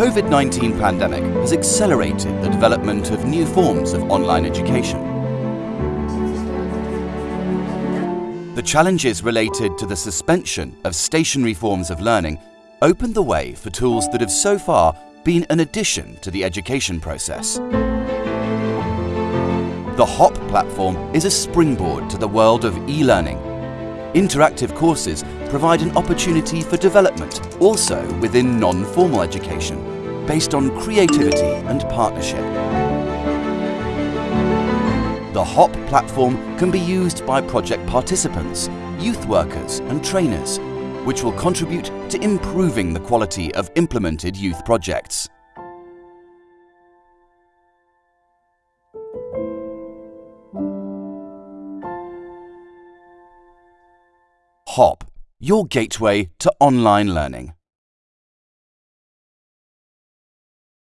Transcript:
COVID-19 pandemic has accelerated the development of new forms of online education. The challenges related to the suspension of stationary forms of learning opened the way for tools that have so far been an addition to the education process. The HOP platform is a springboard to the world of e-learning. Interactive courses provide an opportunity for development also within non-formal education, based on creativity and partnership. The HOP platform can be used by project participants, youth workers and trainers, which will contribute to improving the quality of implemented youth projects. HOP, your gateway to online learning.